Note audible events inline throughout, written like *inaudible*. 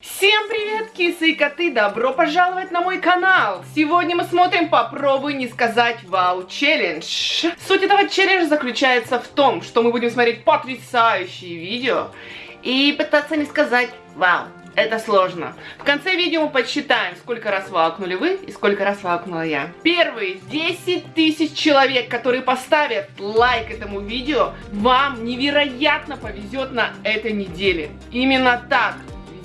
Всем привет, кисы и коты! Добро пожаловать на мой канал! Сегодня мы смотрим «Попробуй не сказать вау челлендж». Суть этого челленджа заключается в том, что мы будем смотреть потрясающие видео и пытаться не сказать вау. Это сложно. В конце видео мы подсчитаем, сколько раз ваукнули вы и сколько раз ваукнула я. Первые 10 тысяч человек, которые поставят лайк этому видео, вам невероятно повезет на этой неделе. Именно так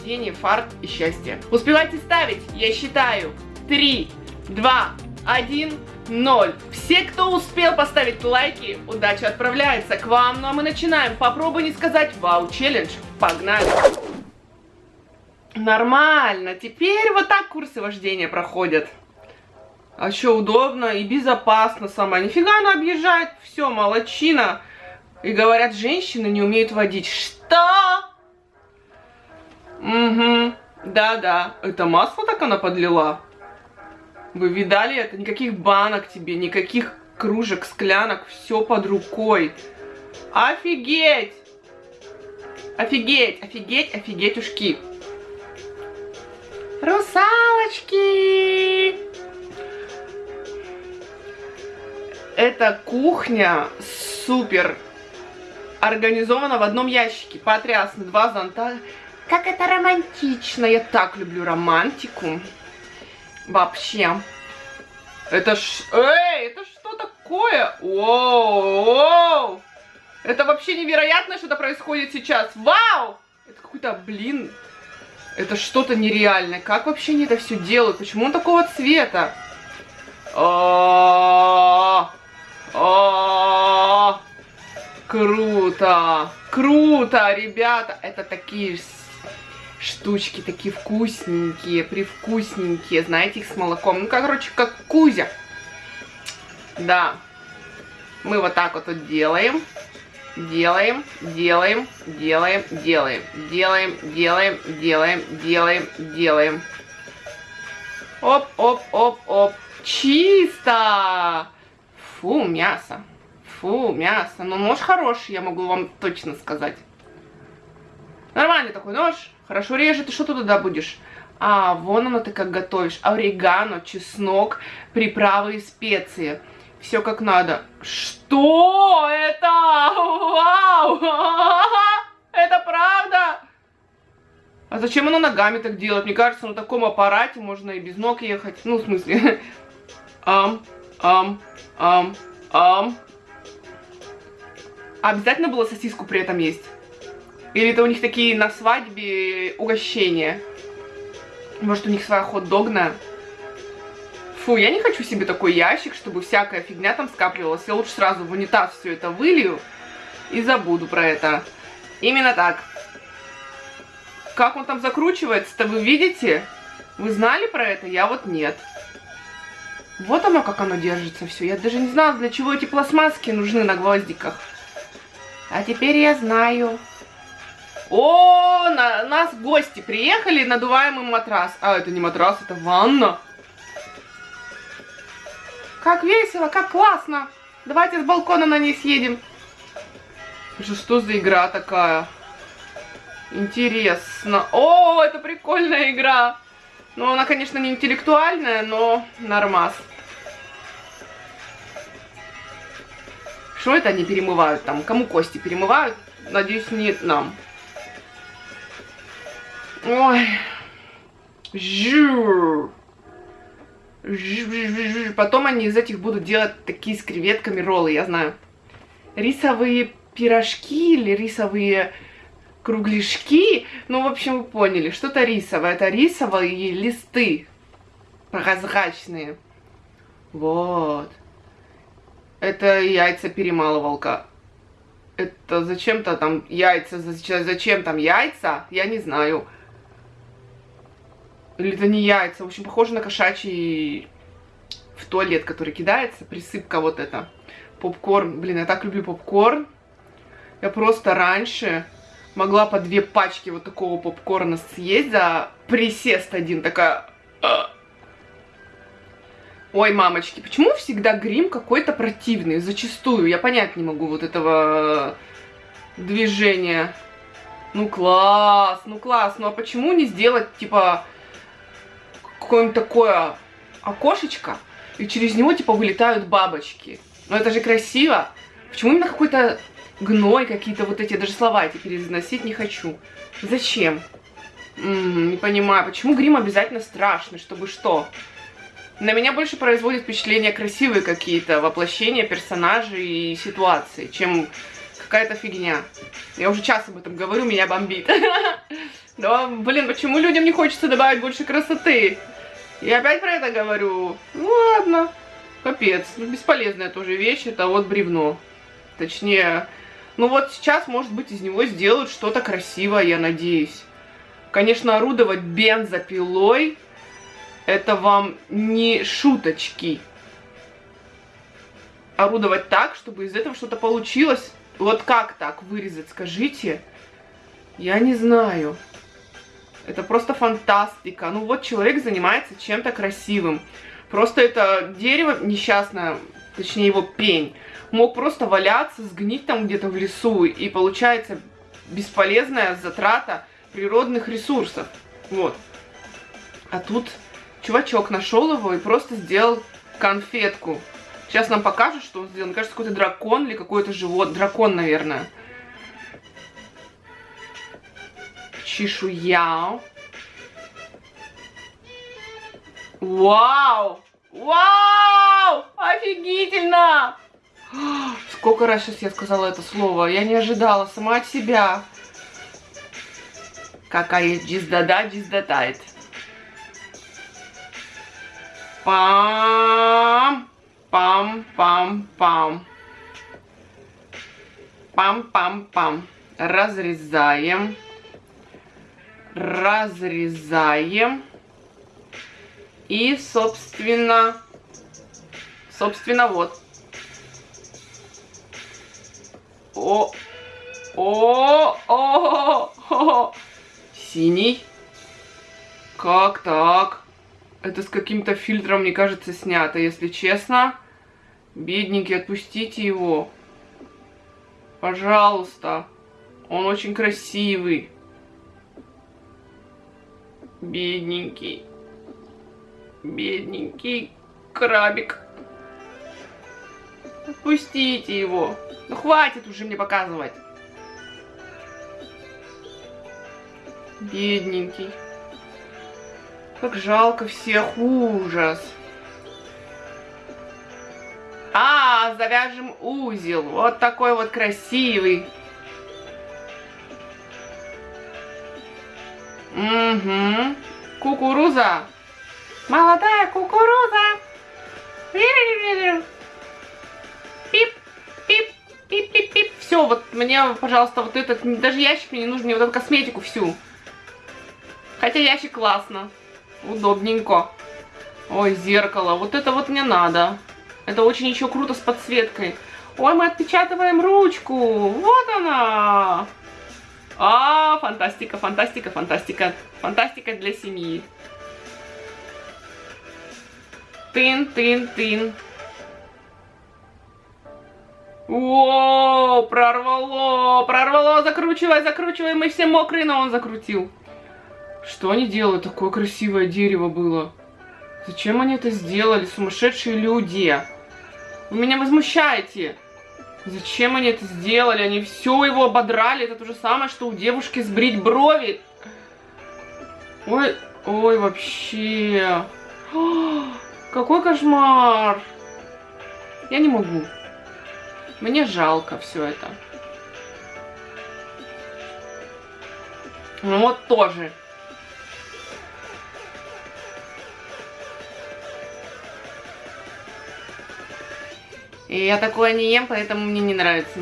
везение, фарт и счастье. Успевайте ставить, я считаю. 3, 2, 1, 0. Все, кто успел поставить лайки, удача отправляется к вам. Ну а мы начинаем. Попробуй не сказать вау челлендж. Погнали. Нормально. Теперь вот так курсы вождения проходят. А еще удобно и безопасно сама. Нифига она объезжает. Все, молочина. И говорят, женщины не умеют водить. Что? Угу. Да-да. Это масло так она подлила? Вы видали это? Никаких банок тебе, никаких кружек, склянок. Все под рукой. Офигеть! Офигеть, офигеть, ушки. Русалочки! Эта кухня супер организована в одном ящике. Потрясно. Два зонта. Как это романтично. Я так люблю романтику. Вообще. Это ж... Эй, это что такое? Воу! Это вообще невероятно, что-то происходит сейчас. Вау! Это какой-то, блин, это что-то нереальное. Как вообще они это все делают? Почему он такого цвета? Круто! Круто, ребята! Это такие штучки, такие вкусненькие, привкусненькие. Знаете, их с молоком. Ну, короче, как кузя. Да. Мы вот так вот, вот делаем делаем, делаем, делаем, делаем, делаем, делаем, делаем, делаем, делаем. Оп, оп, оп, оп. Чисто! Фу, мясо. Фу, мясо. Но нож хороший, я могу вам точно сказать. Нормальный такой нож. Хорошо режет. И что ты туда будешь? А, вон оно ты как готовишь. Орегано, чеснок, приправы и специи. Все как надо. Что это? Вау! *laughs* Это правда? А зачем оно ногами так делать? Мне кажется, на таком аппарате можно и без ног ехать. Ну, в смысле. *laughs* Ам, ам, ам, ам. Обязательно было сосиску при этом есть? Или это у них такие на свадьбе угощения? Может, у них своя хот-догная? Фу, я не хочу себе такой ящик, чтобы всякая фигня там скапливалась. Я лучше сразу в унитаз все это вылью и забуду про это. Именно так. Как он там закручивается-то, вы видите? Вы знали про это? Я вот нет. Вот оно, как оно держится все. Я даже не знала, для чего эти пластмасски нужны на гвоздиках. А теперь я знаю. О, на, нас гости приехали, надуваемый матрас. А, это не матрас, это ванна. Как весело, как классно. Давайте с балкона на ней съедем. Что, что за игра такая? Интересно. О, это прикольная игра. Ну, она, конечно, не интеллектуальная, но нормас. Что это они перемывают там? Кому кости перемывают? Надеюсь, не нам. Ой. Потом они из этих будут делать такие с креветками роллы, я знаю. Рисовые пирожки или рисовые кругляшки. Ну, в общем, вы поняли, что-то рисовое. Это рисовые листы прозрачные. Вот. Это яйца перемалывалка. Это зачем-то там яйца, зачем там яйца, я не знаю. Или это не яйца. В общем, похоже на кошачий в туалет, который кидается. Присыпка вот это. Попкорн. Блин, я так люблю попкорн. Я просто раньше могла по две пачки вот такого попкорна съесть за присест один. Такая... «А». Ой, мамочки, почему всегда грим какой-то противный? Зачастую. Я понять не могу вот этого движения. Ну класс, ну класс. Ну а почему не сделать, типа, какое-нибудь такое окошечко, и через него, типа, вылетают бабочки? Ну это же красиво. Почему именно какой-то гной, какие-то вот эти, даже слова эти переносить не хочу. Зачем? М -м, не понимаю, почему грим обязательно страшный, чтобы что? На меня больше производит впечатление красивые какие-то воплощения персонажей и ситуаций, чем какая-то фигня. Я уже час об этом говорю, меня бомбит. *laughs* Да, блин, почему людям не хочется добавить больше красоты? Я опять про это говорю. Ну ладно, капец, бесполезная тоже вещь, это вот бревно. Точнее, ну вот сейчас, может быть, из него сделают что-то красивое, я надеюсь. Конечно, орудовать бензопилой, это вам не шуточки. Орудовать так, чтобы из этого что-то получилось. Вот как так вырезать, скажите? Я не знаю. Это просто фантастика. Ну вот человек занимается чем-то красивым. Просто это дерево несчастное, точнее его пень, мог просто валяться, сгнить там где-то в лесу, и получается бесполезная затрата природных ресурсов. Вот. А тут чувачок нашел его и просто сделал конфетку. Сейчас нам покажут, что он сделал. Мне кажется, какой-то дракон или какой-то живот. Дракон, наверное. Чешуя. Вау! Вау! Офигительно! Сколько раз сейчас я сказала это слово? Я не ожидала сама от себя. Какая джиздада джиздатает. Пам, пам, пам, пам. Пам, пам, пам. Разрезаем. Разрезаем. И, собственно, собственно, вот. О, о, о, о, синий. Как так? Это с каким-то фильтром, мне кажется, снято, если честно. Бедненький, отпустите его. Пожалуйста. Он очень красивый. Бедненький. Бедненький крабик. Отпустите его. Ну хватит уже мне показывать. Бедненький. Как жалко всех, ужас. А, завяжем узел. Вот такой вот красивый. Угу. Кукуруза. Молодая кукуруза. Пип, пип, пип, пип, пип. Все, вот мне, пожалуйста, вот этот, даже ящик мне не нужен, мне вот эту косметику всю. Хотя ящик классно. Удобненько. Ой, зеркало. Вот это вот мне надо. Это очень еще круто с подсветкой. Ой, мы отпечатываем ручку. Вот она. А, фантастика, фантастика, фантастика. Фантастика для семьи. Тын, тын, тын. О, прорвало, прорвало, закручивай, закручивай, мы все мокрые, но он закрутил. Что они делают? Такое красивое дерево было. Зачем они это сделали, сумасшедшие люди? Вы меня возмущаете. Зачем они это сделали? Они все его ободрали. Это то же самое, что у девушки сбрить брови. Ой, ой, вообще. О, какой кошмар. Я не могу. Мне жалко все это. Ну вот тоже. И я такое не ем, поэтому мне не нравится.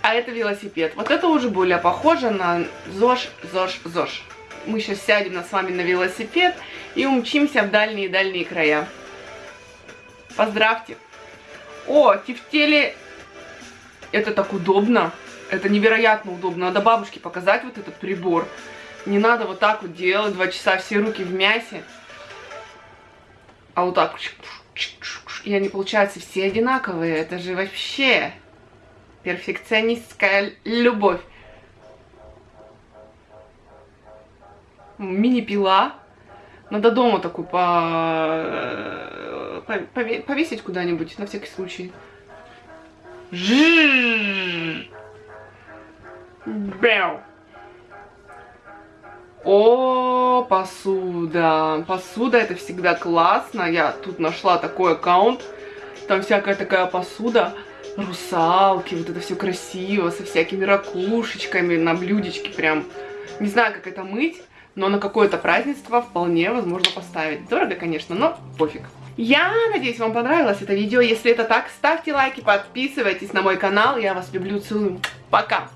А это велосипед. Вот это уже более похоже на ЗОЖ, ЗОЖ, ЗОЖ. Мы сейчас сядем с вами на велосипед и умчимся в дальние-дальние края. Поздравьте. О, тефтели. Это так удобно. Это невероятно удобно. Надо бабушке показать вот этот прибор. Не надо вот так вот делать, два часа все руки в мясе. А вот так и они, получаются все одинаковые. Это же вообще перфекционистская любовь. Мини-пила. Надо дома такую по... Э, повесить куда-нибудь, на всякий случай. Жжжж. О, посуда. Посуда это всегда классно. Я тут нашла такой аккаунт. Там всякая такая посуда. Русалки, вот это все красиво, со всякими ракушечками на блюдечке прям. Не знаю, как это мыть, но на какое-то празднество вполне возможно поставить. Дорого, конечно, но пофиг. Я надеюсь, вам понравилось это видео. Если это так, ставьте лайки, подписывайтесь на мой канал. Я вас люблю, целую. Пока!